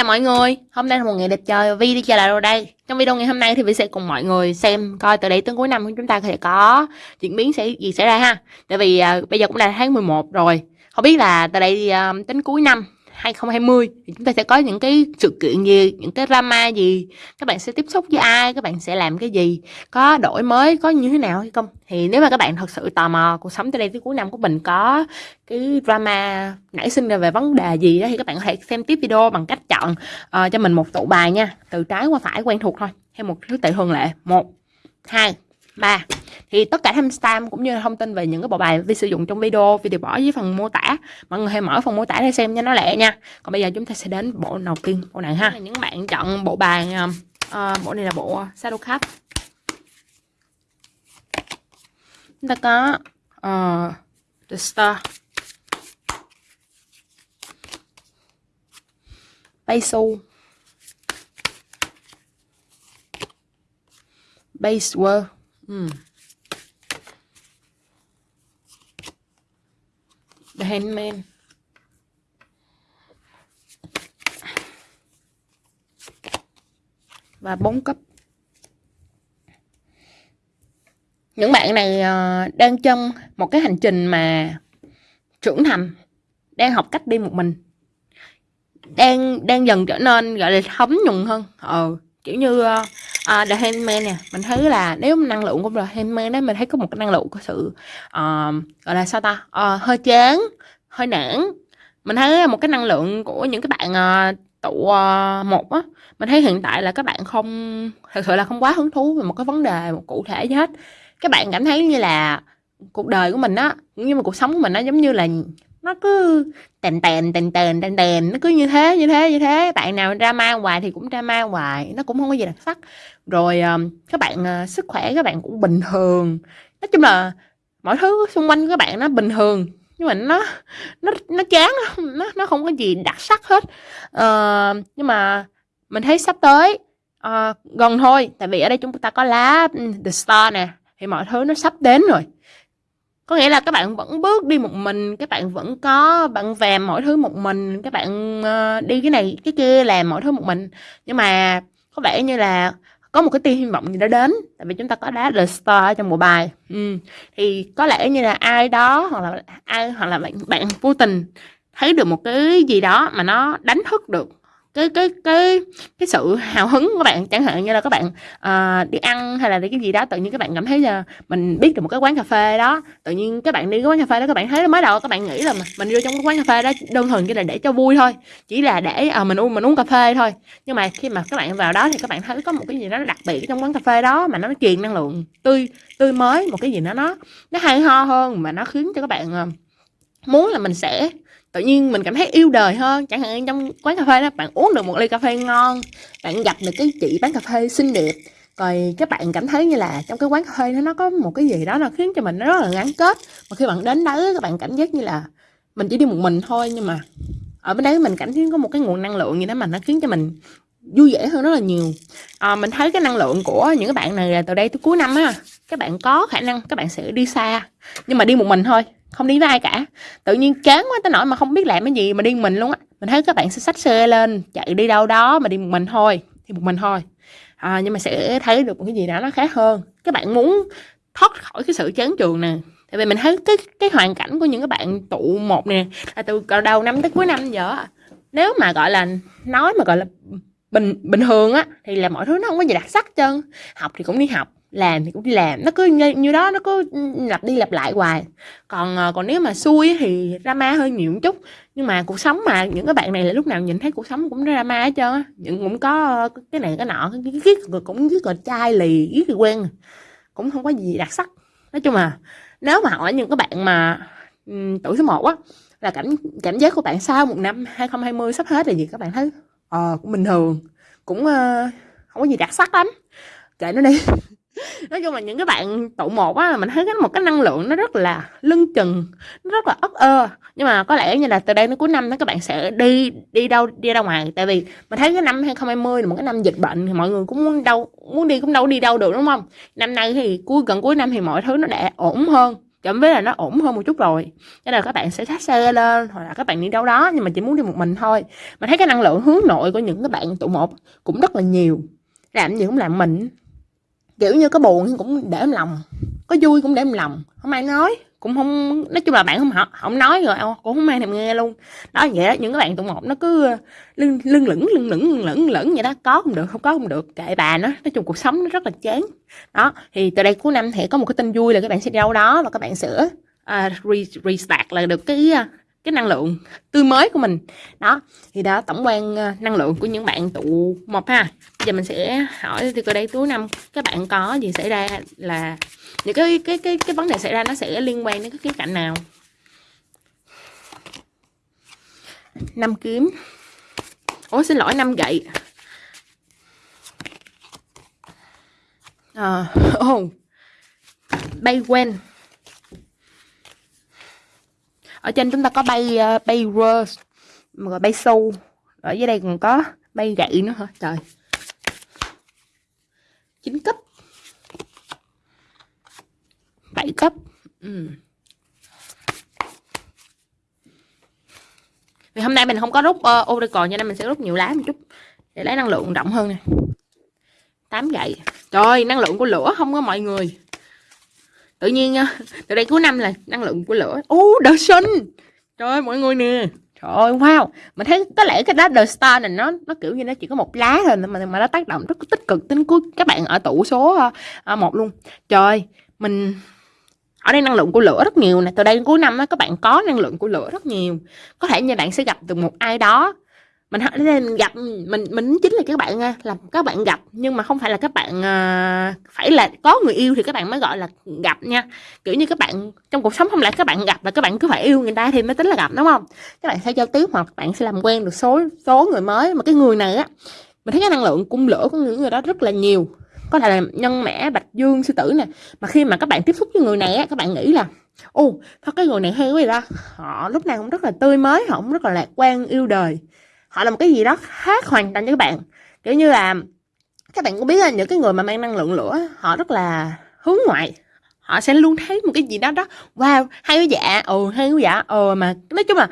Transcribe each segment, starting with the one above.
chào mọi người, hôm nay là một ngày đẹp trời Vi đi trở lại rồi đây. Trong video ngày hôm nay thì Vi sẽ cùng mọi người xem coi từ đây tới cuối năm chúng ta sẽ có diễn biến sẽ gì xảy ra ha. Tại vì uh, bây giờ cũng là tháng 11 rồi. Không biết là từ đây uh, tính cuối năm 2020 thì chúng ta sẽ có những cái sự kiện gì, những cái drama gì, các bạn sẽ tiếp xúc với ai, các bạn sẽ làm cái gì, có đổi mới, có như thế nào hay không. Thì nếu mà các bạn thật sự tò mò cuộc sống từ đây tới cuối năm của mình có cái drama nảy sinh ra về vấn đề gì đó thì các bạn có thể xem tiếp video bằng cách chọn uh, cho mình một tụ bài nha, từ trái qua phải quen thuộc thôi, theo một thứ tự thường lệ. một hai mà thì tất cả timestamp cũng như thông tin về những cái bộ bài vi sử dụng trong video vi được bỏ dưới phần mô tả. Mọi người hãy mở phần mô tả để xem cho nó lẹ nha. Còn bây giờ chúng ta sẽ đến bộ đầu tiên bộ này ha. Những bạn chọn bộ bài uh, bộ này là bộ shadow cup. Chúng ta có uh, the star. Base base world Ừ. Hmm. The Handman. Và bốn cấp. Những bạn này ờ, đang trong một cái hành trình mà trưởng thành, đang học cách đi một mình. Đang đang dần trở nên gọi là thấm nhuần hơn. Ờ, kiểu như ờ, uh, The Handman nè mình thấy là nếu năng lượng của The Handman đấy mình thấy có một cái năng lượng của sự uh, gọi là sao ta? Uh, hơi chán hơi nản. Mình thấy một cái năng lượng của những cái bạn uh, tụ uh, một á mình thấy hiện tại là các bạn không thật sự là không quá hứng thú về một cái vấn đề một cụ thể gì hết. Các bạn cảm thấy như là cuộc đời của mình á nhưng mà cuộc sống của mình nó giống như là nó cứ tèn tèn tèn tèn tèn tèn. Nó cứ như thế như thế như thế. Bạn nào drama hoài thì cũng drama hoài. Nó cũng không có gì đặc sắc. Rồi ờ, các bạn ờ, sức khỏe các bạn cũng bình thường. Nói chung là mọi thứ xung quanh các bạn nó bình thường. Nhưng mà nó nó nó chán nó nó không có gì đặc sắc hết. À, nhưng mà mình thấy sắp tới à, gần thôi. Tại vì ở đây chúng ta có lá ừ, the star nè. Thì mọi thứ nó sắp đến rồi có nghĩa là các bạn vẫn bước đi một mình, các bạn vẫn có, bạn vèm mọi thứ một mình, các bạn ờ, đi cái này, cái kia làm mọi thứ một mình nhưng mà có vẻ như là có một cái tia hy vọng gì đó đến, tại vì chúng ta có đá The Star ở trong bộ bài ừ. thì có lẽ như là ai đó hoặc là, ai, hoặc là bạn bạn vô tình thấy được một cái gì đó mà nó đánh thức được cái cái cái cái sự hào hứng của bạn chẳng hạn như là các bạn uh, đi ăn hay là đi cái gì đó tự nhiên các bạn cảm thấy là mình biết được một cái quán cà phê đó. Tự nhiên các bạn đi cái quán cà phê đó các bạn thấy mới đầu các bạn nghĩ là mình vô trong cái quán cà phê đó đơn thuần chỉ là để cho vui thôi chỉ là để uh, mình uống mình uống cà phê thôi. Nhưng mà khi mà các bạn vào đó thì các bạn thấy có một cái gì đó đặc biệt trong quán cà phê đó mà nó truyền năng lượng tươi tươi mới một cái gì đó nó nó hay ho hơn mà nó khiến cho các bạn uh, muốn là mình sẽ tự nhiên mình cảm thấy yêu đời hơn. Chẳng hạn trong quán cà phê đó bạn uống được một ly cà phê ngon bạn gặp được cái chị bán cà phê xinh đẹp rồi các bạn cảm thấy như là trong cái quán cà phê đó nó có một cái gì đó là khiến cho mình nó rất là gắn kết. Mà khi bạn đến đấy các bạn cảm giác như là mình chỉ đi một mình thôi nhưng mà ở bên đấy mình cảm thấy có một cái nguồn năng lượng gì đó mà nó khiến cho mình vui vẻ hơn rất là nhiều. À, mình thấy cái năng lượng của những cái bạn này là từ đây tới cuối năm á các bạn có khả năng các bạn sẽ đi xa nhưng mà đi một mình thôi không đi với ai cả. Tự nhiên chán quá tới nỗi mà không biết làm cái gì mà đi mình luôn á. Mình thấy các bạn sẽ xách xe lên chạy đi đâu đó mà đi một mình thôi thì một mình thôi. À, nhưng mà sẽ thấy được một cái gì đó nó khác hơn. Các bạn muốn thoát khỏi cái sự chán trường nè. Tại vì mình thấy cái cái hoàn cảnh của những các bạn tụ một nè là từ đầu năm tới cuối năm giờ nếu mà gọi là nói mà gọi là bình bình thường á thì là mọi thứ nó không có gì đặc sắc chân học thì cũng đi học làm thì cũng đi làm nó cứ như, như đó nó cứ lặp đi lặp lại hoài. Còn ờ, còn nếu mà xui thì drama hơi nhiều một chút. Nhưng mà cuộc sống mà những cái bạn này là lúc nào nhìn thấy cuộc sống cũng drama hết trơn á. Những cũng có ờ, cái này cái nọ cái giết cũng giết rồi chai lì giết thì quen. Cũng không có gì đặc sắc. Nói chung là nếu mà hỏi những cái bạn mà um, tuổi số 1 á là cảm cảm giác của bạn sau một năm 2020 sắp hết là gì các bạn thấy? Ờ cũng bình thường. Cũng uh, không có gì đặc sắc lắm. Kệ nó đi nói chung là những cái bạn tụ một á mình thấy cái một cái năng lượng nó rất là lưng chừng, nó rất là ấp ơ. Nhưng mà có lẽ như là từ đây đến cuối năm đó, các bạn sẽ đi đi đâu, đi ra ngoài. Tại vì mình thấy cái năm 2020 là một cái năm dịch bệnh, thì mọi người cũng muốn đâu muốn đi cũng đâu đi đâu được, đúng không? Năm nay thì cuối, gần cuối năm thì mọi thứ nó đã ổn hơn, cảm với là nó ổn hơn một chút rồi. Cho nên là các bạn sẽ xách xe lên, hoặc là các bạn đi đâu đó, nhưng mà chỉ muốn đi một mình thôi. Mà thấy cái năng lượng hướng nội của những cái bạn tụ một cũng rất là nhiều. Làm gì cũng làm mình kiểu như có buồn cũng để em lòng có vui cũng để em lòng. Không ai nói cũng không nói chung là bạn không không nói rồi cũng không ai thèm nghe luôn. Đó vậy đó những cái bạn tụ một nó cứ ờ, lưng lưng lửng lưng lửng lưng lửng lửng vậy đó. Có không được không có không được. Kệ bà nó nói chung cuộc sống nó rất là chán. Đó thì từ đây cuối năm thì có một cái tin vui là các bạn sẽ đi đâu đó và các bạn sẽ ờ, uh, restart là được cái ờ, cái năng lượng tươi mới của mình. Đó thì đó tổng quan ờ, năng lượng của những bạn tụ một ha. Bây giờ mình sẽ hỏi thì từ đây túi năm các bạn có gì xảy ra là những cái cái cái cái vấn đề xảy ra nó sẽ liên quan đến cái khía cạnh nào? Năm kiếm. Ủa xin lỗi năm gậy. À, oh. bay quen ở trên chúng ta có bay uh, bay rose rồi bay sâu. Ở dưới đây còn có bay gậy nữa hả? Trời. Chín cấp. Bảy cấp. Ừ. vì hôm nay mình không có rút ờ, uh, Oracle cho nên mình sẽ rút nhiều lá một chút để lấy năng lượng rộng hơn nè. Tám gậy. Trời năng lượng của lửa không có mọi người tự nhiên nha từ đây cuối năm là năng lượng của lửa. Ô đợt sinh trời mọi người nè. Trời ơi wow. Mình thấy có lẽ cái lá The Star này nó nó kiểu như nó chỉ có một lá thôi mà mà nó tác động rất tích cực tính cuối các bạn ở tủ số à, một luôn. Trời mình ở đây năng lượng của lửa rất nhiều nè. Từ đây đến cuối năm á các bạn có năng lượng của lửa rất nhiều. Có thể như bạn sẽ gặp được một ai đó mình nên gặp, mình mình chính là các bạn là các bạn gặp, nhưng mà không phải là các bạn à, phải là có người yêu thì các bạn mới gọi là gặp nha. Kiểu như các bạn, trong cuộc sống không lẽ các bạn gặp là các bạn cứ phải yêu người ta thì mới tính là gặp, đúng không? Các bạn sẽ giao tiếp hoặc bạn sẽ làm quen được số số người mới, mà cái người này á, mình thấy cái năng lượng cung lửa của những người đó rất là nhiều. Có thể là nhân mã, bạch dương, sư tử nè, mà khi mà các bạn tiếp xúc với người này á, các bạn nghĩ là ô sao cái người này hay quá vậy ta. Họ lúc nào cũng rất là tươi mới, họ cũng rất là lạc quan, yêu đời họ là một cái gì đó khác hoàn toàn với các bạn. Kiểu như là, các bạn cũng biết là những cái người mà mang năng lượng lửa, họ rất là hướng ngoại. Họ sẽ luôn thấy một cái gì đó đó, wow hay quá dạ ừ hay quá dạ ừ mà nói chung là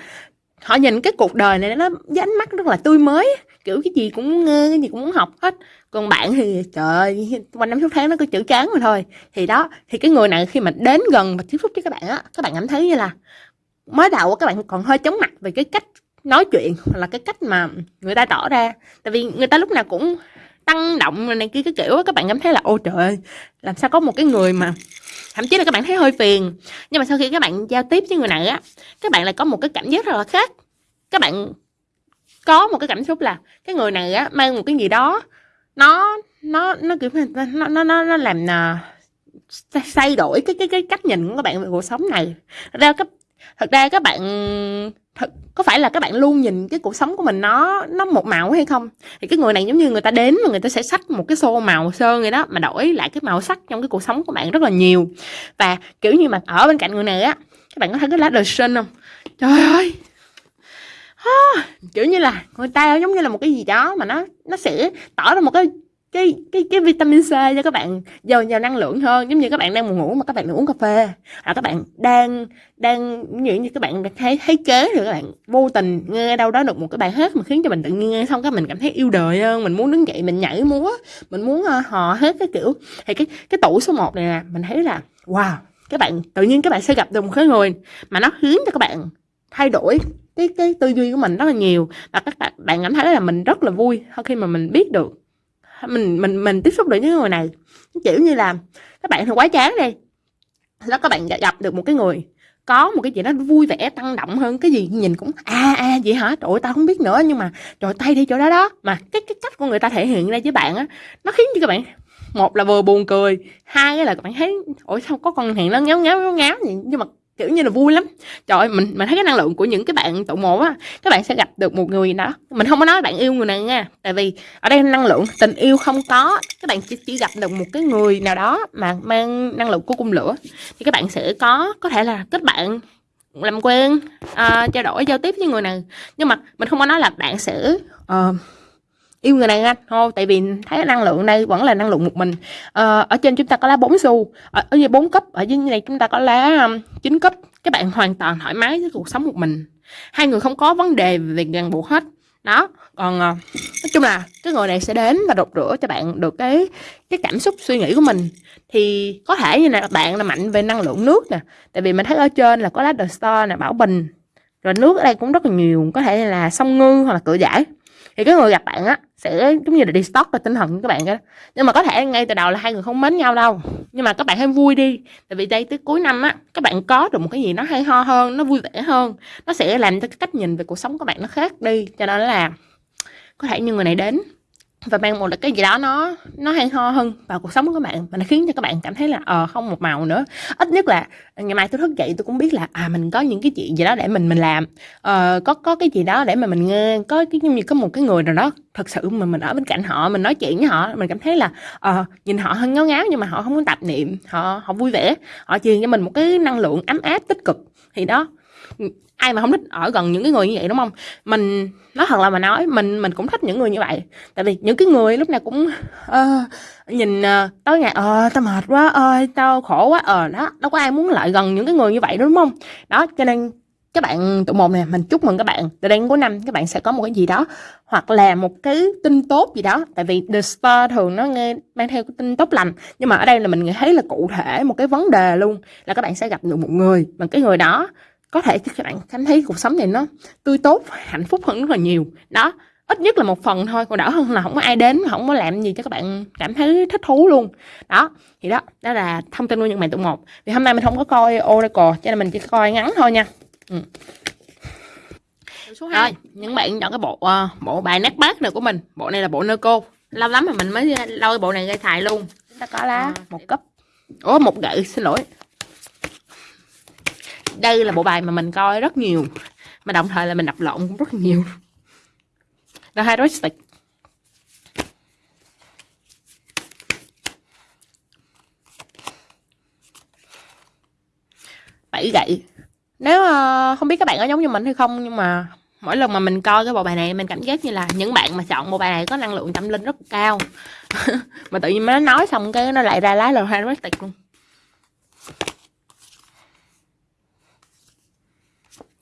họ nhìn cái cuộc đời này nó với ánh mắt rất là tươi mới, kiểu cái gì cũng nghe cái gì cũng muốn học hết. Còn bạn thì, trời ơi, quanh năm suốt tháng nó cứ chữ chán mà thôi. Thì đó, thì cái người này khi mà đến gần và tiếp xúc với các bạn á, các bạn cảm thấy như là mới đầu các bạn còn hơi chóng mặt về cái cách nói chuyện hoặc là cái cách mà người ta tỏ ra. Tại vì người ta lúc nào cũng tăng động này kia, cái kiểu các bạn cảm thấy là ô trời ơi, làm sao có một cái người mà thậm chí là các bạn thấy hơi phiền. Nhưng mà sau khi các bạn giao tiếp với người này á, các bạn lại có một cái cảm giác rất là khác. Các bạn có một cái cảm xúc là cái người này á, mang một cái gì đó, nó nó nó kiểu nó nó nó nó làm nà thay đổi cái cái cái cách nhìn của các bạn về cuộc sống này. Thật ra các, thật ra các bạn thật có phải là các bạn luôn nhìn cái cuộc sống của mình nó nó một màu hay không? Thì cái người này giống như người ta đến mà người ta sẽ xách một cái xô màu sơn vậy đó mà đổi lại cái màu sắc trong cái cuộc sống của bạn rất là nhiều. Và kiểu như mà ở bên cạnh người này á các bạn có thấy cái lá đời sinh không? Trời ơi! À, kiểu như là người ta giống như là một cái gì đó mà nó nó sẽ tỏ ra một cái cái cái cái vitamin C cho các bạn, giàu giàu năng lượng hơn. Giống như các bạn đang buồn ngủ mà các bạn đang uống cà phê. Hoặc các bạn đang đang như như các bạn thấy thấy kế rồi các bạn, vô tình nghe đâu đó được một cái bài hát mà khiến cho mình tự nhiên nghe xong cái mình cảm thấy yêu đời hơn. Mình muốn đứng dậy, mình nhảy múa, mình muốn ờ, hò hết cái kiểu. Thì cái cái tủ số 1 này nè, mình thấy là, wow, các bạn, tự nhiên các bạn sẽ gặp được một cái người mà nó khiến cho các bạn thay đổi cái cái tư duy của mình rất là nhiều. Và các bạn bạn cảm thấy là mình rất là vui khi mà mình biết được mình mình mình tiếp xúc được với người này. Kiểu như là, các bạn thì quá chán đi. Đó các bạn gặp được một cái người có một cái gì đó vui vẻ, tăng động hơn cái gì, nhìn cũng à à vậy hả? Trời ơi, tao không biết nữa, nhưng mà trời, tay đi chỗ đó đó. Mà cái cái cách của người ta thể hiện ra với bạn á, nó khiến cho các bạn, một là vừa buồn cười, hai là các bạn thấy ôi sao có con hàng nó ngáo ngáo ngáo ngáo gì nhưng mà kiểu như là vui lắm. Trời ơi mình mình thấy cái năng lượng của những cái bạn tụ một á các bạn sẽ gặp được một người đó. Mình không có nói bạn yêu người này nha tại vì ở đây năng lượng tình yêu không có. Các bạn chỉ, chỉ gặp được một cái người nào đó mà mang năng lượng của cung lửa. Thì các bạn sẽ có có thể là kết bạn làm quen uh, trao đổi giao tiếp với người này. Nhưng mà mình không có nói là bạn sẽ uh, yêu người này anh thôi tại vì thấy năng lượng đây vẫn là năng lượng một mình. Ờ, ở trên chúng ta có lá bốn xu. Ở, ở dưới bốn cấp ở dưới này chúng ta có lá um, chín cấp. Các bạn hoàn toàn thoải mái với cuộc sống một mình. Hai người không có vấn đề về ràng buộc hết. Đó còn ờ, nói chung là cái người này sẽ đến và đột rửa cho bạn được cái cái cảm xúc suy nghĩ của mình. Thì có thể như là bạn là mạnh về năng lượng nước nè. Tại vì mình thấy ở trên là có lá The Star nè bảo bình. Rồi nước ở đây cũng rất là nhiều có thể là sông ngư hoặc là cửa giải thì cái người gặp bạn á, sẽ giống như là đi stock và tinh thần của các bạn đó nhưng mà có thể ngay từ đầu là hai người không mến nhau đâu. Nhưng mà các bạn hãy vui đi. Tại vì đây tới cuối năm á, các bạn có được một cái gì nó hay ho hơn, nó vui vẻ hơn. Nó sẽ làm cho cái cách nhìn về cuộc sống của bạn nó khác đi. Cho nên là có thể như người này đến và mang một cái gì đó nó nó hay ho hơn vào cuộc sống của các bạn và nó khiến cho các bạn cảm thấy là ờ không một màu nữa. Ít nhất là ngày mai tôi thức dậy tôi cũng biết là à mình có những cái chuyện gì đó để mình mình làm. Ờ, có có cái gì đó để mà mình nghe có cái như có một cái người nào đó thật sự mà mình ở bên cạnh họ mình nói chuyện với họ mình cảm thấy là ờ nhìn họ hơi ngáo ngáo nhưng mà họ không có tạp niệm họ họ vui vẻ họ truyền cho mình một cái năng lượng ấm áp tích cực. Thì đó ai mà không thích ở gần những cái người như vậy đúng không? Mình nói thật là mà nói mình mình cũng thích những người như vậy. Tại vì những cái người lúc nào cũng uh, nhìn ờ, uh, tối ngày ờ tao mệt quá ơi tao khổ quá ờ đó đâu có ai muốn lại gần những cái người như vậy đúng không? Đó cho nên các bạn tụ một nè mình chúc mừng các bạn. Từ đây đến cuối năm các bạn sẽ có một cái gì đó hoặc là một cái tin tốt gì đó. Tại vì the star thường nó nghe mang theo cái tin tốt lành. Nhưng mà ở đây là mình thấy là cụ thể một cái vấn đề luôn là các bạn sẽ gặp được một người mà cái người đó có thể các bạn cảm thấy cuộc sống này nó tươi tốt hạnh phúc hơn rất là nhiều. Đó ít nhất là một phần thôi còn đỡ hơn là không có ai đến không có làm gì cho các bạn cảm thấy thích thú luôn. Đó thì đó đó là thông tin của những bạn tụ một. Vì hôm nay mình không có coi oracle cho nên mình chỉ coi ngắn thôi nha. Ừ. số 2 rồi những bạn chọn cái bộ uh, bộ bài nát bát này của mình. Bộ này là bộ nơ cô lâu lắm mà mình mới lôi bộ này ra xài luôn. Chúng ta có lá. À, một cấp. Ủa một gậy xin lỗi đây là bộ bài mà mình coi rất nhiều. Mà đồng thời là mình đọc lộn cũng rất nhiều. Là heuristic bảy gậy. Nếu uh, không biết các bạn có giống như mình hay không nhưng mà mỗi lần mà mình coi cái bộ bài này mình cảm giác như là những bạn mà chọn bộ bài này có năng lượng tâm linh rất cao. Mà tự nhiên nó nói xong cái nó lại ra lá là hai luôn.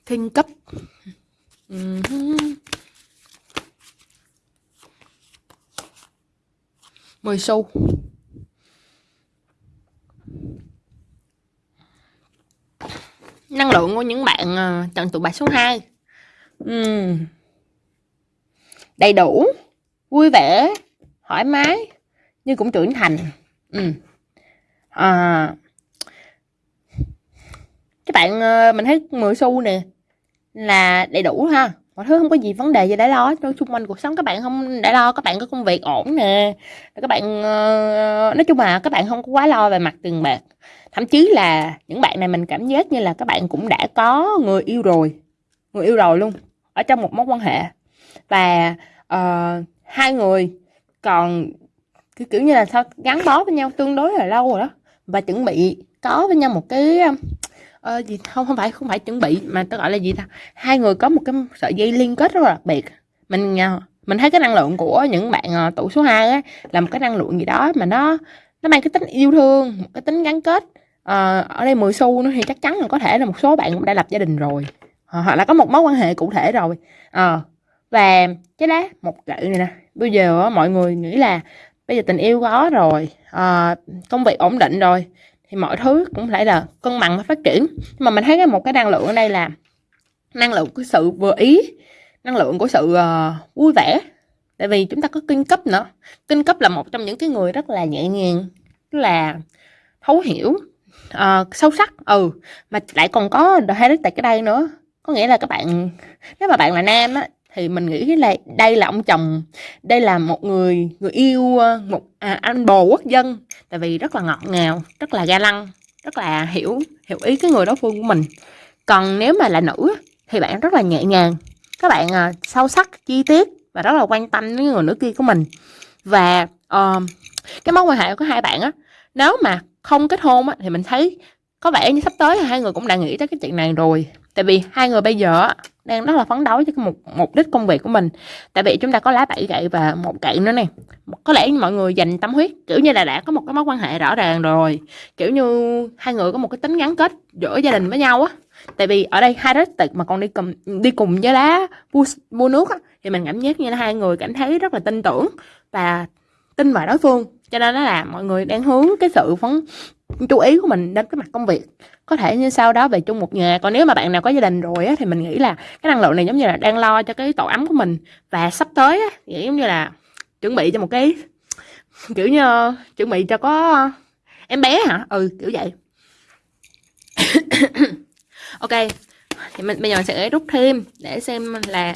Thiên cấp. Mười xu năng lượng của những bạn uh, chọn tụ bài số 2 uhm. đầy đủ vui vẻ thoải mái nhưng cũng trưởng thành. Uhm. à, các bạn uh, mình thấy 10 xu nè là đầy đủ ha. Mọi thứ không có gì vấn đề gì để lo nói chung quanh cuộc sống các bạn không để lo các bạn có công việc ổn nè. Các bạn ờ, nói chung là các bạn không có quá lo về mặt tiền bạc. Thậm chí là những bạn này mình cảm giác như là các bạn cũng đã có người yêu rồi người yêu rồi luôn ở trong một mối quan hệ. Và uh, hai người còn kiểu, kiểu như là sao gắn bó với nhau tương đối là lâu rồi đó. Và chuẩn bị có với nhau một cái ờ, gì không không phải không phải chuẩn bị mà tôi gọi là gì ta? Hai người có một cái sợi dây liên kết rất là đặc biệt. Mình à, mình thấy cái năng lượng của những bạn à, tủ số 2 á là một cái năng lượng gì đó mà nó nó mang cái tính yêu thương một cái tính gắn kết. À, ở đây 10 xu nữa thì chắc chắn là có thể là một số bạn cũng đã lập gia đình rồi à, hoặc là có một mối quan hệ cụ thể rồi. À, và cái lá một gậy này nè bây giờ mọi người nghĩ là bây giờ tình yêu có rồi à, công việc ổn định rồi thì mọi thứ cũng phải là cân bằng và phát triển. Nhưng mà mình thấy cái một cái năng lượng ở đây là năng lượng của sự vừa ý năng lượng của sự uh, vui vẻ. Tại vì chúng ta có kinh cấp nữa. Kinh cấp là một trong những cái người rất là nhẹ nhàng rất là thấu hiểu uh, sâu sắc. Ừ mà lại còn có the tại cái đây nữa. Có nghĩa là các bạn nếu mà bạn là nam á thì mình nghĩ là đây là ông chồng đây là một người người yêu ờ, một à, anh bồ quốc dân. Tại vì rất là ngọt ngào rất là ga lăng rất là hiểu hiểu ý cái người đối phương của mình. Còn nếu mà là nữ thì bạn rất là nhẹ nhàng. Các bạn à, sâu sắc chi tiết và rất là quan tâm đến người nữ kia của mình. Và uh, cái mối quan hệ của hai bạn á nếu mà không kết hôn á thì mình thấy có vẻ như sắp tới hai người cũng đã nghĩ tới cái chuyện này rồi tại vì hai người bây giờ đang rất là phấn đấu cho một mục đích công việc của mình. Tại vì chúng ta có lá bảy gậy và một gậy nữa nè. Có lẽ mọi người dành tâm huyết kiểu như là đã có một cái mối quan hệ rõ ràng rồi. Kiểu như hai người có một cái tính gắn kết giữa gia đình với nhau á. Tại vì ở đây hai đối tịch mà còn đi cùng đi cùng với lá mua, mua nước á, thì mình cảm giác như là hai người cảm thấy rất là tin tưởng và tin vào đối phương. Cho nên nó là mọi người đang hướng cái sự phấn chú ý của mình đến cái mặt công việc. Có thể như sau đó về chung một nhà còn nếu mà bạn nào có gia đình rồi á, thì mình nghĩ là cái năng lượng này giống như là đang lo cho cái tổ ấm của mình. Và sắp tới á, giống như là chuẩn bị cho một cái kiểu như chuẩn bị cho có em bé hả? Ừ kiểu vậy. Ok thì mình bây giờ sẽ rút thêm để xem là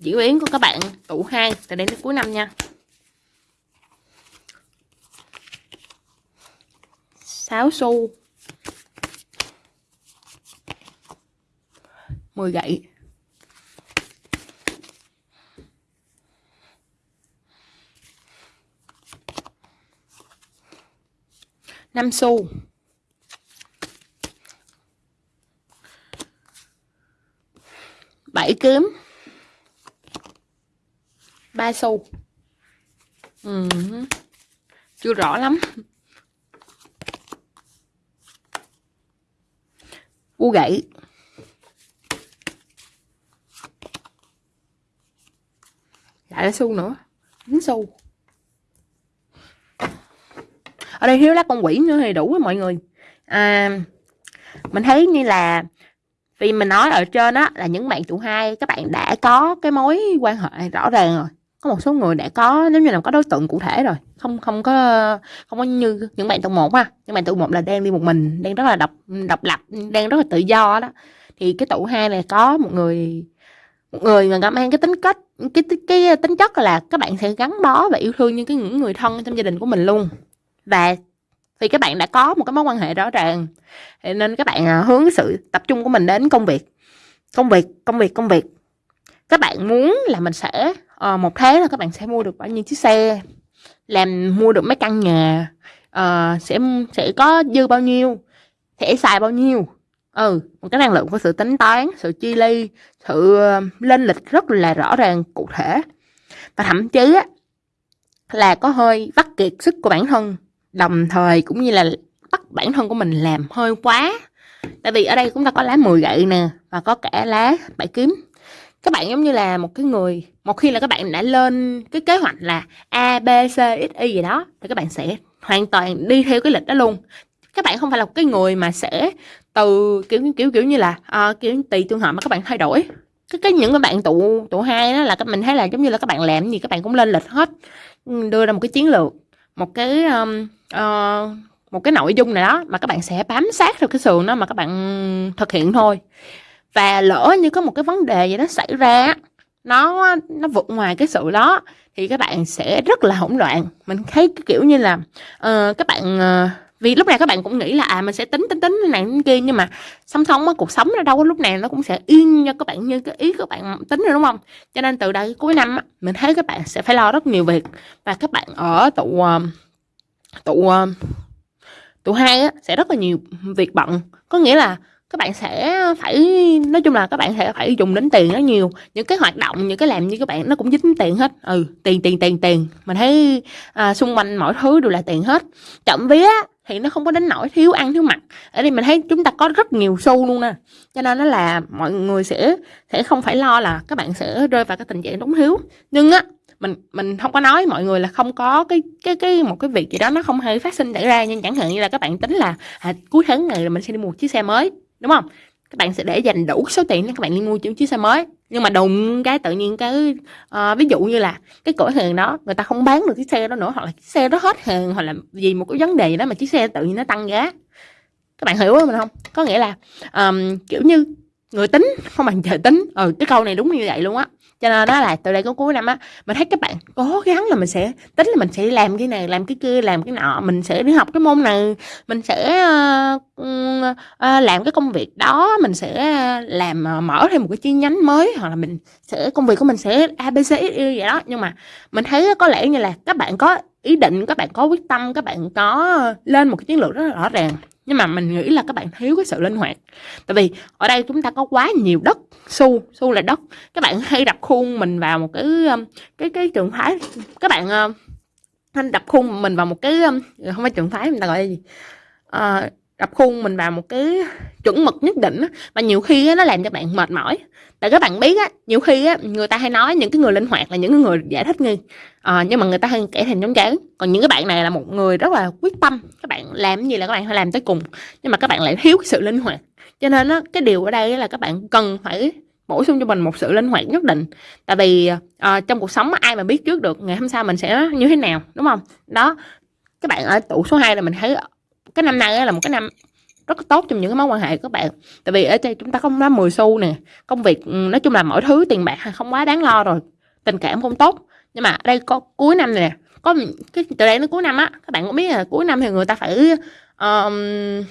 diễn biến của các bạn tụ hai. Từ đến cuối năm nha. 6 xu. 10 gậy. Năm xu. Bảy kiếm. Ba xu. Ừ. chưa rõ lắm. U gãy. Lại nó xu nữa. Dính xu. Ở đây thiếu lá con quỷ nữa thì đủ rồi mọi người. À, mình thấy như là vì mình nói ở trên á là những bạn chủ hai các bạn đã có cái mối quan hệ rõ ràng rồi có một số người đã có nếu như là có đối tượng cụ thể rồi không không có không có như những bạn tụ một ha. Những bạn tụ một là đang đi một mình đang rất là độc độc lập đang rất là tự do đó. Thì cái tụ hai này có một người một người mà mang cái tính cách cái, cái cái tính chất là các bạn sẽ gắn bó và yêu thương những cái những người thân trong gia đình của mình luôn. Và vì các bạn đã có một cái mối quan hệ rõ ràng nên các bạn à, hướng sự tập trung của mình đến công việc. Công việc công việc công việc. Các bạn muốn là mình sẽ à, một tháng là các bạn sẽ mua được bao nhiêu chiếc xe? Làm mua được mấy căn nhà? À, sẽ sẽ có dư bao nhiêu? Sẽ xài bao nhiêu? Ừ một cái năng lượng của sự tính toán sự chi ly sự ờ, lên lịch rất là rõ ràng cụ thể. Và thậm chí á, là có hơi vắt kiệt sức của bản thân đồng thời cũng như là bắt bản thân của mình làm hơi quá. Tại vì ở đây chúng ta có lá 10 gậy nè và có cả lá bảy kiếm các bạn giống như là một cái người một khi là các bạn đã lên cái kế hoạch là a b c x y gì đó thì các bạn sẽ hoàn toàn đi theo cái lịch đó luôn. Các bạn không phải là một cái người mà sẽ từ kiểu kiểu kiểu như là uh, kiểu tùy trường hợp mà các bạn thay đổi. Cái cái những cái bạn tụ tụ hai đó là các mình thấy là giống như là các bạn làm gì các bạn cũng lên lịch hết ừ, đưa ra một cái chiến lược một cái um, uh, một cái nội dung nào đó mà các bạn sẽ bám sát theo cái sườn đó mà các bạn thực hiện thôi và lỡ như có một cái vấn đề gì đó xảy ra nó nó vượt ngoài cái sự đó thì các bạn sẽ rất là hỗn loạn. Mình thấy cái kiểu như là uh, các bạn uh, vì lúc này các bạn cũng nghĩ là à mình sẽ tính tính tính này tính kia nhưng mà song song á cuộc sống nó đâu có lúc này nó cũng sẽ yên cho các bạn như cái ý các bạn tính rồi đúng không? Cho nên từ đây cuối năm á, mình thấy các bạn sẽ phải lo rất nhiều việc. Và các bạn ở tụ ờ, tụ tụ hai á, sẽ rất là nhiều việc bận. Có nghĩa là các bạn sẽ phải nói chung là các bạn sẽ phải dùng đến tiền rất nhiều. Những cái hoạt động những cái làm như các bạn nó cũng dính tiền hết. Ừ tiền tiền tiền tiền. Mình thấy à, xung quanh mọi thứ đều là tiền hết. Chậm vía thì nó không có đến nỗi thiếu ăn thiếu mặc. Ở đây mình thấy chúng ta có rất nhiều xu luôn nè. Cho nên nó là mọi người sẽ sẽ không phải lo là các bạn sẽ rơi vào cái tình trạng đúng thiếu. Nhưng á mình mình không có nói mọi người là không có cái cái cái một cái việc gì đó nó không hề phát sinh xảy ra. Nhưng chẳng hạn như là các bạn tính là à, cuối tháng này là mình sẽ đi mua một chiếc xe mới đúng không? Các bạn sẽ để dành đủ số tiền để các bạn đi mua chiếc xe mới. Nhưng mà đùng cái tự nhiên cái uh, ví dụ như là cái cửa hàng đó người ta không bán được chiếc xe đó nữa hoặc là chiếc xe đó hết hàng hoặc là vì một cái vấn đề gì đó mà chiếc xe tự nhiên nó tăng giá. Các bạn hiểu không không? Có nghĩa là um, kiểu như người tính không bằng trời tính. Ừ cái câu này đúng như vậy luôn á cho nên đó là từ đây có cuối năm á mình thấy các bạn cố gắng là mình sẽ tính là mình sẽ làm cái này làm cái kia làm cái nọ mình sẽ đi học cái môn này mình sẽ uh, uh, làm cái công việc đó mình sẽ ờ, làm uh, mở thêm một cái chi nhánh mới hoặc là mình sẽ công việc của mình sẽ abc vậy đó. Nhưng mà mình thấy có lẽ như là các bạn có ý định các bạn có quyết tâm các bạn có lên một cái chiến lược rất là rõ ràng nhưng mà mình nghĩ là các bạn thiếu cái sự linh hoạt. Tại vì ở đây chúng ta có quá nhiều đất xu xu là đất. Các bạn hay đập khuôn mình vào một cái um, cái cái trường phái. Các bạn um, anh đập khuôn mình vào một cái um, không phải trường phái người ta gọi là gì? À, đập khuôn mình vào một cái chuẩn mực nhất định á và nhiều khi á, nó làm cho bạn mệt mỏi. Tại các bạn biết á nhiều khi á người ta hay nói những cái người linh hoạt là những người giải thích nghi à, ờ, nhưng mà người ta hay kể thành giống chán. Còn những cái bạn này là một người rất là quyết tâm. Các bạn làm gì là các bạn phải làm tới cùng. Nhưng mà các bạn lại thiếu cái sự linh hoạt. Cho nên á cái điều ở đây là các bạn cần phải bổ sung cho mình một sự linh hoạt nhất định. Tại vì à, trong cuộc sống ai mà biết trước được ngày hôm sau mình sẽ như thế nào đúng không? Đó các bạn ở tủ số 2 là mình thấy cái năm nay là một cái năm rất tốt trong những cái mối quan hệ của các bạn. Tại vì ở đây chúng ta có nói 10 xu nè công việc ừ, nói chung là mọi thứ tiền bạc không quá đáng lo rồi tình cảm cũng tốt. Nhưng mà ở đây có cuối năm này nè có cái từ đây đến cuối năm á các bạn cũng biết là cuối năm thì người ta phải um,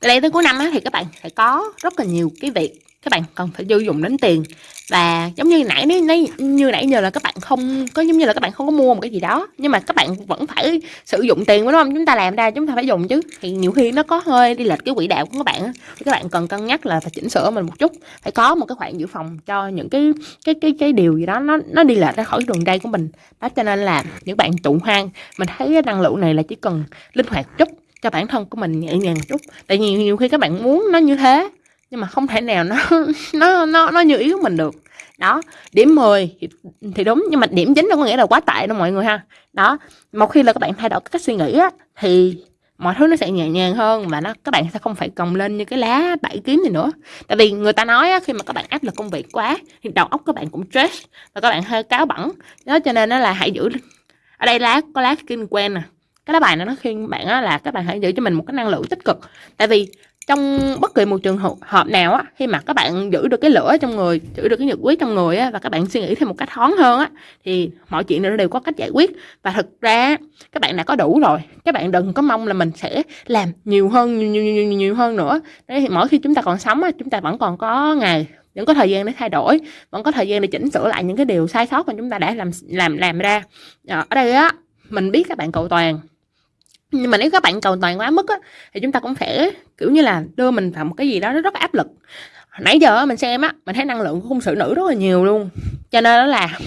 từ đây tới cuối năm á thì các bạn phải có rất là nhiều cái việc các bạn cần phải sử dụng đến tiền. Và giống như nãy nãy như nãy giờ là các bạn không có giống như là các bạn không có mua một cái gì đó, nhưng mà các bạn vẫn phải sử dụng tiền, đúng không? Chúng ta làm ra chúng ta phải dùng chứ. Thì nhiều khi nó có hơi đi lệch cái quỹ đạo của các bạn thì các bạn cần cân nhắc là phải chỉnh sửa mình một chút. Phải có một cái khoản dự phòng cho những cái cái cái cái điều gì đó nó nó đi lệch ra khỏi đường dây của mình. Đó cho nên là những bạn trụ hoang, mình thấy cái năng lượng này là chỉ cần linh hoạt chút cho bản thân của mình nhẹ nhàng một chút. Tại vì nhiều khi các bạn muốn nó như thế nhưng mà không thể nào nó nó nó nó như ý của mình được. Đó điểm 10 thì, thì đúng nhưng mà điểm chính đâu có nghĩa là quá tệ đâu mọi người ha. Đó một khi là các bạn thay đổi cách suy nghĩ á thì mọi thứ nó sẽ nhẹ nhàng hơn và nó các bạn sẽ không phải còng lên như cái lá bảy kiếm gì nữa. Tại vì người ta nói á, khi mà các bạn áp lực công việc quá thì đầu óc các bạn cũng stress và các bạn hơi cáo bẩn. Đó cho nên nó là hãy giữ ở đây lá có lá skin quen nè. Cái lá bài này nó khuyên bạn á, là các bạn hãy giữ cho mình một cái năng lượng tích cực. Tại vì trong bất kỳ một trường hợp nào á khi mà các bạn giữ được cái lửa trong người giữ được cái nhiệt quyết trong người á và các bạn suy nghĩ theo một cách thoáng hơn á thì mọi chuyện nó đều có cách giải quyết. Và thực ra các bạn đã có đủ rồi. Các bạn đừng có mong là mình sẽ làm nhiều hơn nhiều nhiều nhiều, nhiều hơn nữa. Đấy thì mỗi khi chúng ta còn sống á chúng ta vẫn còn có ngày vẫn có thời gian để thay đổi vẫn có thời gian để chỉnh sửa lại những cái điều sai sót mà chúng ta đã làm làm làm ra. Ờ, ở đây á mình biết các bạn cầu toàn nhưng mà nếu các bạn cầu toàn quá mức á, thì chúng ta cũng phải, kiểu như là, đưa mình vào một cái gì đó nó rất áp lực. Nãy giờ mình xem á, mình thấy năng lượng của khung sự nữ rất là nhiều luôn. Cho nên đó là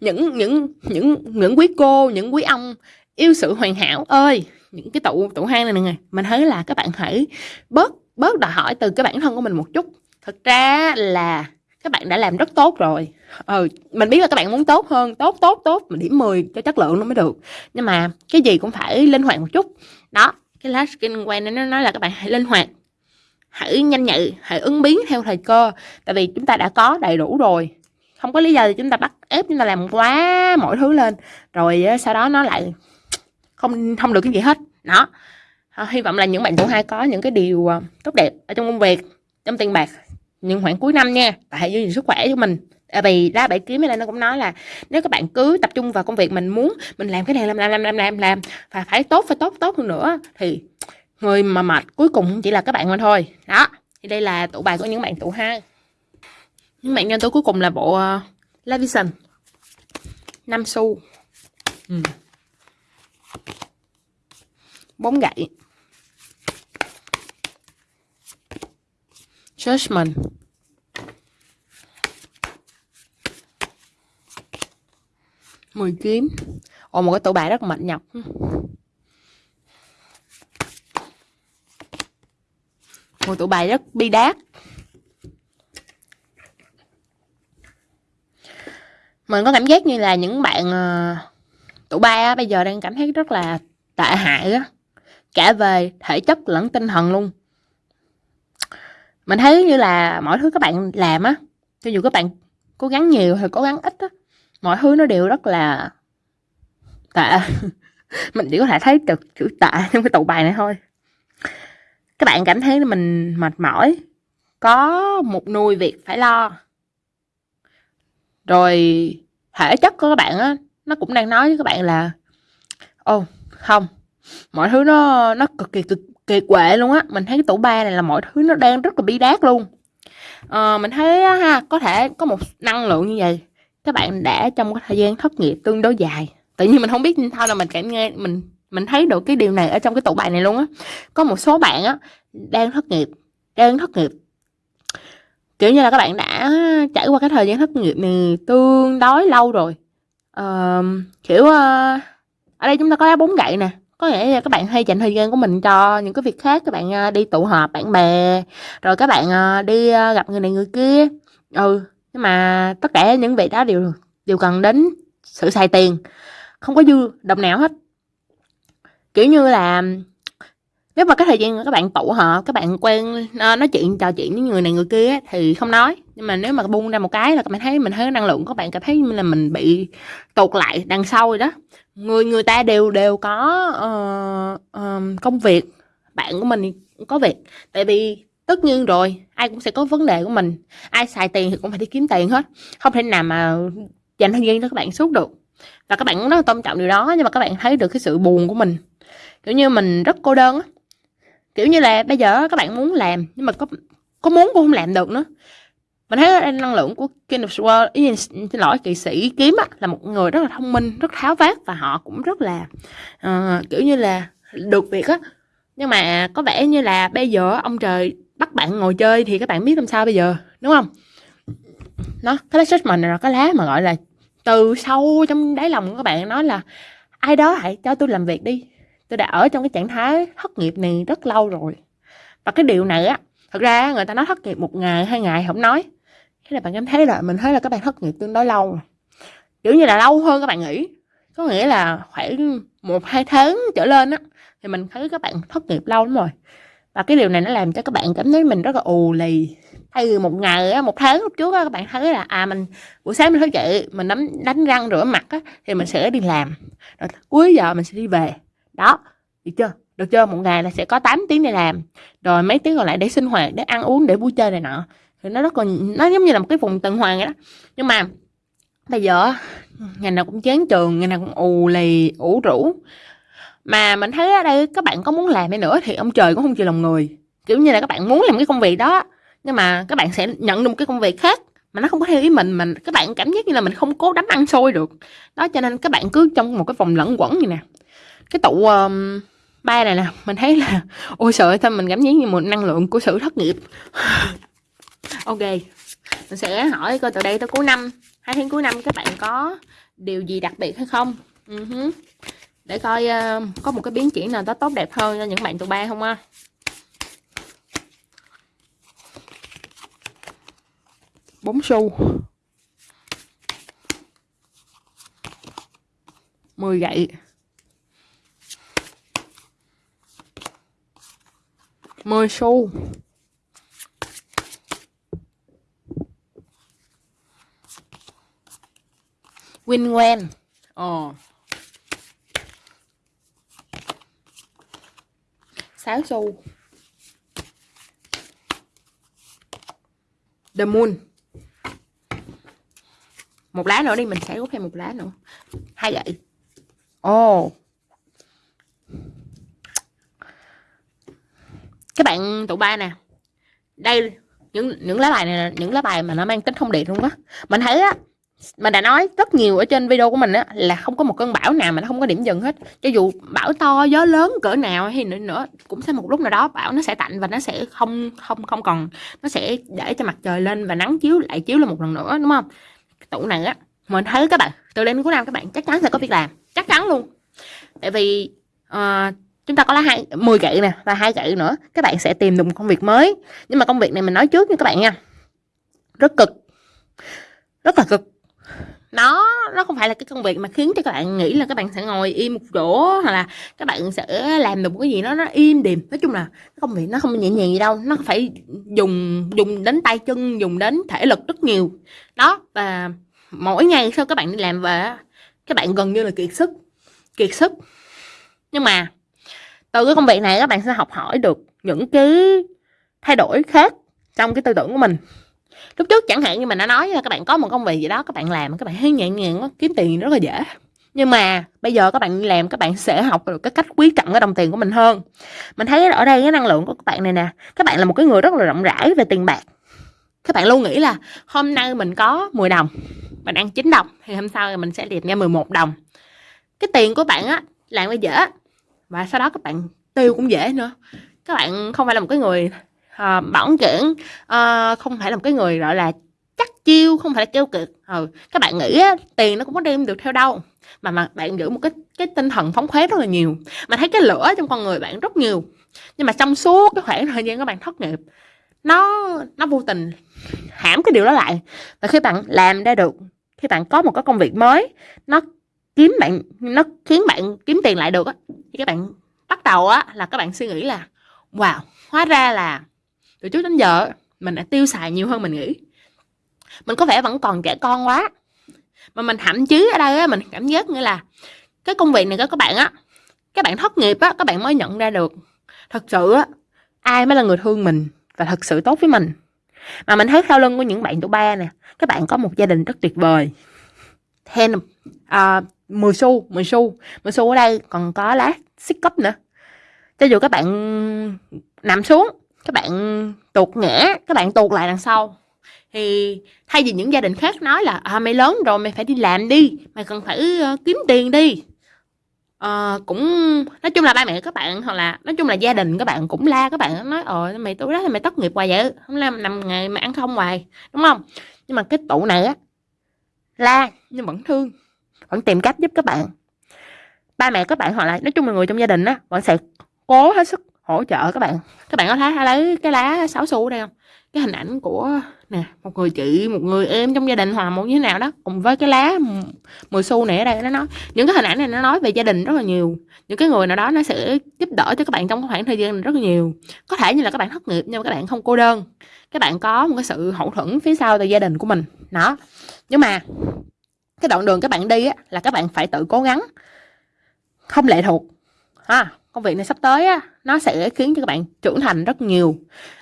những những những những quý cô, những quý ông yêu sự hoàn hảo ơi. Những cái tụ tụ hang này nè mình thấy là các bạn hãy bớt bớt đòi hỏi từ cái bản thân của mình một chút. Thực ra là các bạn đã làm rất tốt rồi. Ừ mình biết là các bạn muốn tốt hơn, tốt tốt tốt, mà điểm 10 cho chất lượng nó mới được. Nhưng mà cái gì cũng phải linh hoạt một chút. Đó, cái last skin quen nó nói là các bạn hãy linh hoạt. Hãy nhanh nhạy, hãy ứng biến theo thời cơ. Tại vì chúng ta đã có đầy đủ rồi. Không có lý do thì chúng ta bắt ép chúng ta làm quá mọi thứ lên. Rồi sau đó nó lại không không được cái gì hết. Đó. Ờ, hy vọng là những bạn tuổi hai có những cái điều ờ, tốt đẹp ở trong công việc, trong tiền bạc những khoảng cuối năm nha hãy giữ sức khỏe cho mình. À, vì ra bảy kiếm này nó cũng nói là nếu các bạn cứ tập trung vào công việc mình muốn mình làm cái này làm làm làm làm làm làm và phải tốt phải tốt tốt hơn nữa thì người mà mệt cuối cùng chỉ là các bạn mà thôi. Đó thì đây là tụ bài của những bạn tụ hai những bạn nhân tố cuối cùng là bộ uh, Levision năm xu. Ừ. bốn gậy Judgment. Mười kiếm. Ồ một cái tủ bài rất mệt nhọc. Một tủ bài rất bi đát. Mình có cảm giác như là những bạn ờ, uh, tủ ba bây giờ đang cảm thấy rất là tệ hại á. Cả về thể chất lẫn tinh thần luôn mình thấy như là mọi thứ các bạn làm á, cho dù các bạn cố gắng nhiều hay cố gắng ít á, mọi thứ nó đều rất là tệ. Mình chỉ có thể thấy được chữ tệ trong cái tụ bài này thôi. Các bạn cảm thấy mình mệt mỏi, có một nuôi việc phải lo. Rồi thể chất của các bạn á, nó cũng đang nói với các bạn là ô không, mọi thứ nó nó cực kỳ cực kỳ quệ luôn á. Mình thấy cái tủ ba này là mọi thứ nó đang rất là bi đát luôn. À, mình thấy ha có thể có một năng lượng như vậy các bạn đã trong cái thời gian thất nghiệp tương đối dài. Tự nhiên mình không biết sao là mình cảm nghe mình mình thấy được cái điều này ở trong cái tủ bài này luôn á. Có một số bạn á đang thất nghiệp đang thất nghiệp. Kiểu như là các bạn đã trải qua cái thời gian thất nghiệp này tương đối lâu rồi. Uh, kiểu uh, ở đây chúng ta có lá bốn gậy nè có nghĩa là các bạn hay dành thời gian của mình cho những cái việc khác, các bạn à, đi tụ họp, bạn bè, rồi các bạn à, đi à, gặp người này người kia. Ừ nhưng mà tất cả những việc đó đều đều cần đến sự xài tiền, không có dư, đồng nào hết. Kiểu như là, nếu mà cái thời gian các bạn tụ họp, các bạn quen nói chuyện, trò chuyện với người này người kia thì không nói. Nhưng mà nếu mà buông ra một cái là các bạn thấy mình thấy năng lượng của bạn, cảm thấy như là mình bị tụt lại đằng sau rồi đó người người ta đều đều có uh, uh, công việc bạn của mình có việc. Tại vì tất nhiên rồi ai cũng sẽ có vấn đề của mình. Ai xài tiền thì cũng phải đi kiếm tiền hết. Không thể nào mà dành thời gian cho các bạn suốt được. Và các bạn cũng rất là tôn trọng điều đó nhưng mà các bạn thấy được cái sự buồn của mình. Kiểu như mình rất cô đơn á. Kiểu như là bây giờ các bạn muốn làm nhưng mà có có muốn cũng không làm được nữa mình thấy năng lượng của King of Swords ý, xin lỗi kỵ sĩ kiếm á, là một người rất là thông minh rất tháo vát và họ cũng rất là uh, kiểu như là được việc á. Nhưng mà có vẻ như là bây giờ ông trời bắt bạn ngồi chơi thì các bạn biết làm sao bây giờ đúng không? Nó cái lá judgment này là cái lá mà gọi là từ sâu trong đáy lòng của các bạn nói là ai đó hãy cho tôi làm việc đi tôi đã ở trong cái trạng thái thất nghiệp này rất lâu rồi. Và cái điều này á thật ra người ta nói thất nghiệp một ngày hai ngày không nói thế là bạn cảm thấy là mình thấy là các bạn thất nghiệp tương đối lâu. Kiểu như là lâu hơn các bạn nghĩ. Có nghĩa là khoảng một, hai tháng trở lên á, thì mình thấy các bạn thất nghiệp lâu lắm rồi. Và cái điều này nó làm cho các bạn cảm thấy mình rất là ù lì. Thay vì một ngày á, một tháng lúc trước á, các bạn thấy là à mình, buổi sáng mình thức dậy, mình đánh đánh răng rửa mặt á, thì mình sẽ đi làm. Rồi cuối giờ mình sẽ đi về. Đó, được chưa? Được chưa? Một ngày là sẽ có 8 tiếng để làm. Rồi mấy tiếng còn lại để sinh hoạt, để ăn uống, để vui chơi này nọ thì nó rất là nó giống như là một cái vùng tuần hoàn vậy đó. Nhưng mà bây giờ ngày nào cũng chán trường ngày nào cũng ù lì ủ rũ. Mà mình thấy ở đây các bạn có muốn làm hay nữa thì ông trời cũng không chịu lòng người. Kiểu như là các bạn muốn làm cái công việc đó nhưng mà các bạn sẽ nhận được một cái công việc khác mà nó không có theo ý mình mà các bạn cảm giác như là mình không cố đánh ăn sôi được. Đó cho nên các bạn cứ trong một cái vòng lẫn quẩn như nè. Cái tụ um, ba này nè mình thấy là ôi sợ thôi mình cảm giác như một năng lượng của sự thất nghiệp. ok mình sẽ hỏi coi từ đây tới cuối năm. Hai tháng cuối năm các bạn có điều gì đặc biệt hay không? Uh-huh. để coi uh, có một cái biến chuyển nào đó tốt đẹp hơn cho những bạn tụ ba không á bốn xu 10 gậy. 10 xu. Winwen Ồ sáu xu The Moon. Một lá nữa đi, Mình sẽ rút thêm một lá nữa. Hai gậy Ồ. Các bạn, tụ ba nè. Đây, những những lá bài này là những lá bài mà nó mang tính thông điệp luôn á. Mình thấy á mình đã nói rất nhiều ở trên video của mình á là không có một cơn bão nào mà nó không có điểm dừng hết. Cho dù bão to gió lớn cỡ nào hay nữa nữa cũng sẽ một lúc nào đó bão nó sẽ tạnh và nó sẽ không không không còn. Nó sẽ để cho mặt trời lên và nắng chiếu lại chiếu lên một lần nữa đúng không? Tụ tủ này á mình thấy các bạn từ đêm cuối năm các bạn chắc chắn sẽ có việc làm. Chắc chắn luôn. Tại vì uh, chúng ta có lá hai 10 gậy nè và hai gậy nữa các bạn sẽ tìm được một công việc mới. Nhưng mà công việc này mình nói trước nha các bạn nha. Rất cực. Rất là cực nó nó không phải là cái công việc mà khiến cho các bạn nghĩ là các bạn sẽ ngồi im một chỗ hoặc là các bạn sẽ làm được một cái gì đó nó im điềm nói chung là cái công việc nó không nhẹ nhàng gì đâu. Nó phải dùng dùng đến tay chân, dùng đến thể lực rất nhiều. Đó, và mỗi ngày sau các bạn đi làm về các bạn gần như là kiệt sức kiệt sức. Nhưng mà từ cái công việc này các bạn sẽ học hỏi được những cái thay đổi khác trong cái tư tưởng của mình lúc trước chẳng hạn như mình đã nói là các bạn có một công việc gì đó, các bạn làm, các bạn thấy nhẹ nhàng kiếm tiền rất là dễ. Nhưng mà bây giờ các bạn làm, các bạn sẽ học được cái cách quý trọng cái đồng tiền của mình hơn. Mình thấy ở đây cái năng lượng của các bạn này nè, các bạn là một cái người rất là rộng rãi về tiền bạc. Các bạn luôn nghĩ là hôm nay mình có 10 đồng, mình ăn 9 đồng, thì hôm sau thì mình sẽ đẹp ra 11 đồng. Cái tiền của bạn á, làm nó dễ, và sau đó các bạn tiêu cũng dễ nữa. Các bạn không phải là một cái người à, bỏng kiển à, ờ, không phải là một cái người gọi là chắc chiêu không phải là kêu cực ừ. các bạn nghĩ á, tiền nó cũng có đem được theo đâu. Mà mà bạn giữ một cái cái tinh thần phóng khoáng rất là nhiều. Mà thấy cái lửa trong con người bạn rất nhiều. Nhưng mà trong suốt cái khoảng thời gian các bạn thất nghiệp nó nó vô tình hãm cái điều đó lại. Và khi bạn làm ra được khi bạn có một cái công việc mới nó kiếm bạn nó khiến bạn kiếm tiền lại được á thì các bạn bắt đầu á là các bạn suy nghĩ là wow hóa ra là từ trước đến giờ mình đã tiêu xài nhiều hơn mình nghĩ. Mình có vẻ vẫn còn trẻ con quá. Mà mình thậm chí ở đây á mình cảm giác như là cái công việc này các bạn á các bạn thất nghiệp á các bạn mới nhận ra được. Thật sự á ai mới là người thương mình và thật sự tốt với mình? Mà mình thấy sau lưng của những bạn tuổi ba nè các bạn có một gia đình rất tuyệt vời. Thêm à, 10 xu 10 xu 10 xu ở đây còn có lá xích cấp nữa. Cho dù các bạn nằm xuống các bạn tuột ngã các bạn tuột lại đằng sau. Thì thay vì những gia đình khác nói là à, mày lớn rồi mày phải đi làm đi mày cần phải uh, kiếm tiền đi. Uh, cũng nói chung là ba mẹ các bạn hoặc là nói chung là gia đình các bạn cũng la các bạn nói ờ mày tối đó thì mày tốt nghiệp hoài vậy không làm nằm ngày mà ăn không hoài. Đúng không? Nhưng mà cái tụ này á la nhưng vẫn thương vẫn tìm cách giúp các bạn. Ba mẹ các bạn hoặc là nói chung là người trong gia đình á vẫn sẽ cố hết sức hỗ trợ các bạn các bạn có thấy lấy cái lá sáu xu đây không? Cái hình ảnh của nè một người chị một người em trong gia đình hòa một như thế nào đó cùng với cái lá 10 xu này ở đây nó nói những cái hình ảnh này nó nói về gia đình rất là nhiều. Những cái người nào đó nó sẽ giúp đỡ cho các bạn trong khoảng thời gian này rất là nhiều. Có thể như là các bạn thất nghiệp nhưng mà các bạn không cô đơn. Các bạn có một cái sự hậu thuẫn phía sau từ gia đình của mình. Đó. Nhưng mà cái đoạn đường các bạn đi á, là các bạn phải tự cố gắng. Không lệ thuộc ha công việc này sắp tới á, nó sẽ khiến cho các bạn trưởng thành rất nhiều.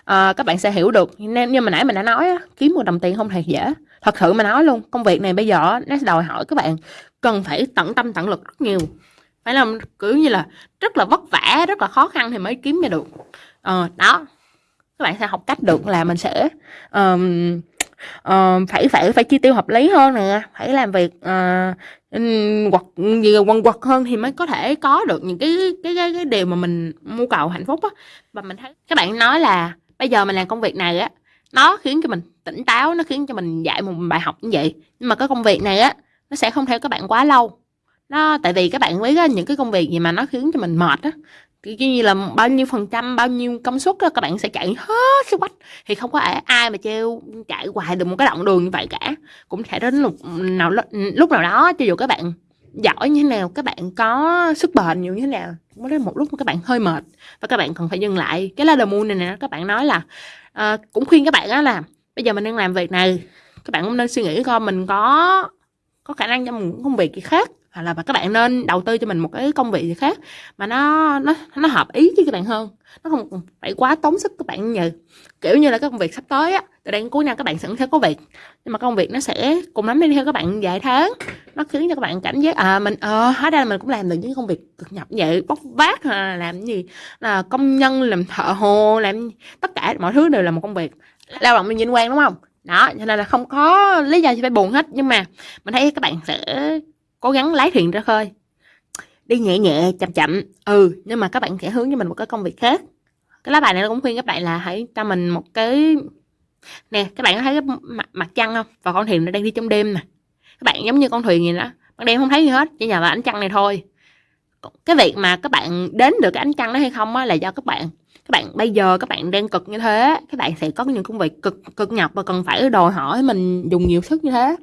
À, các bạn sẽ hiểu được nên như mà nãy mình đã nói á, kiếm một đồng tiền không hề dễ. Thật sự mà nói luôn công việc này bây giờ nó đòi hỏi các bạn cần phải tận tâm tận lực rất nhiều. Phải làm kiểu như là rất là vất vả rất là khó khăn thì mới kiếm ra được. À, đó. Các bạn sẽ học cách được là mình sẽ um, uh, phải phải phải chi tiêu hợp lý hơn nè phải làm việc ờ, uh, quật gì quần quật hơn thì mới có thể có được những cái cái cái, cái điều mà mình mưu cầu hạnh phúc á. Và mình thấy các bạn nói là bây giờ mình làm công việc này á nó khiến cho mình tỉnh táo nó khiến cho mình dạy một bài học như vậy. Nhưng mà cái công việc này á nó sẽ không theo các bạn quá lâu. Nó tại vì các bạn biết những cái công việc gì mà nó khiến cho mình mệt á kiểu như là bao nhiêu phần trăm bao nhiêu công suất đó, các bạn sẽ chạy hết sức bách thì không có ai mà treo chạy hoài được một cái đoạn đường như vậy cả. Cũng sẽ đến lúc nào lúc nào đó cho dù các bạn giỏi như thế nào các bạn có sức bền nhiều như thế nào cũng đến một lúc các bạn hơi mệt. Và các bạn cần phải dừng lại. Cái là đờ moon này nè các bạn nói là uh, cũng khuyên các bạn á là bây giờ mình đang làm việc này các bạn cũng nên suy nghĩ coi mình có có khả năng cho một công việc gì khác hoặc là các bạn nên đầu tư cho mình một cái công việc gì khác mà nó nó nó hợp ý với các bạn hơn. Nó không phải quá tốn sức các bạn như kiểu như là cái công việc sắp tới á từ đây cuối năm các bạn sẵn sẽ có việc. Nhưng mà công việc nó sẽ cùng lắm đi theo các bạn vài tháng. Nó khiến cho các bạn cảm giác à mình ờ à, hóa ra là mình cũng làm được những công việc cực nhập vậy bóc vác là làm gì? Là công nhân làm thợ hồ làm tất cả mọi thứ đều là một công việc. Lao động mình vinh quang đúng không? Đó cho nên là không có lý do gì phải buồn hết. Nhưng mà mình thấy các bạn sẽ cố gắng lái thuyền ra khơi. Đi nhẹ nhẹ chậm chậm. Ừ nhưng mà các bạn sẽ hướng cho mình một cái công việc khác. Cái lá bài này nó cũng khuyên các bạn là hãy cho mình một cái nè các bạn có thấy cái mặt, mặt trăng không? Và con thuyền nó đang đi trong đêm nè. Các bạn giống như con thuyền gì đó. Ban đêm không thấy gì hết chỉ nhờ vào ánh trăng này thôi. Cái việc mà các bạn đến được cái ánh trăng đó hay không á là do các bạn. Các bạn bây giờ các bạn đang cực như thế các bạn sẽ có những công việc cực cực nhọc và cần phải đòi hỏi mình dùng nhiều sức như thế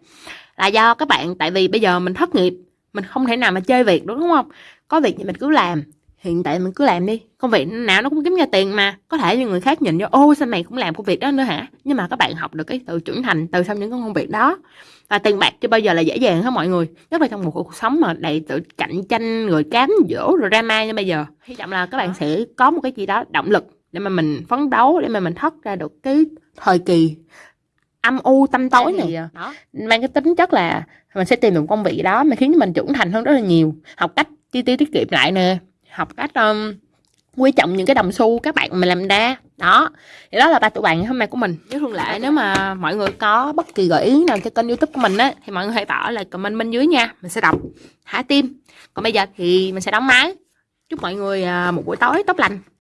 là do các bạn, tại vì bây giờ mình thất nghiệp, mình không thể nào mà chơi việc đúng không? Có việc thì mình cứ làm, hiện tại mình cứ làm đi. Công việc nào nó cũng kiếm ra tiền mà, có thể như người khác nhìn vô, ô, sao mày cũng làm công việc đó nữa hả? Nhưng mà các bạn học được cái sự trưởng thành từ sau những công việc đó. Và tiền bạc chưa bao giờ là dễ dàng hết mọi người, nhất là trong một cuộc sống mà đầy tự cạnh tranh rồi cám dỗ, rồi drama như bây giờ. Hy vọng là các bạn sẽ có một cái gì đó động lực để mà mình phấn đấu, để mà mình thoát ra được cái thời kỳ âm u tâm tối này à, đó. Mang cái tính chất là mình sẽ tìm được công việc đó mà khiến mình trưởng thành hơn rất là nhiều. Học cách chi tiêu tiết kiệm lại nè. Học cách um, quý trọng những cái đồng xu các bạn mình làm ra đó. Thì đó là ba tụi bạn hôm nay của mình. Nếu thường lại nếu mà mọi người có bất kỳ gợi ý nào cho kênh youtube của mình á thì mọi người hãy bỏ lại comment bên dưới nha. Mình sẽ đọc thả tim. Còn bây giờ thì mình sẽ đóng máy. Chúc mọi người à, một buổi tối tốt lành